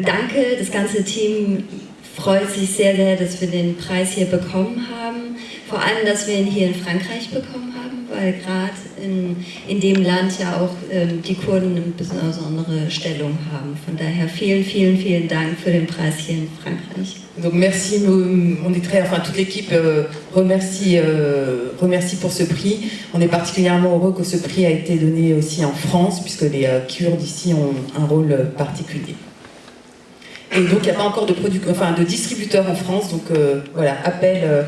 Danke, das ganze Team freut sich sehr, sehr, dass wir den Preis hier bekommen haben. Vor allem, dass wir ihn hier in Frankreich bekommen haben, weil gerade in, in dem Land ja auch ähm, die Kurden eine besondere Stellung haben. Von daher vielen, vielen, vielen Dank für den Preis hier in Frankreich. Donc merci, on est très, enfin toute l'équipe euh, remercie, euh, remercie pour ce prix. On est particulièrement heureux que ce prix a été donné aussi en France, puisque les euh, Kurdes ici ont un rôle particulier. Et donc il n'y a pas encore de, enfin, de distributeur en France, donc euh, voilà, appel, euh,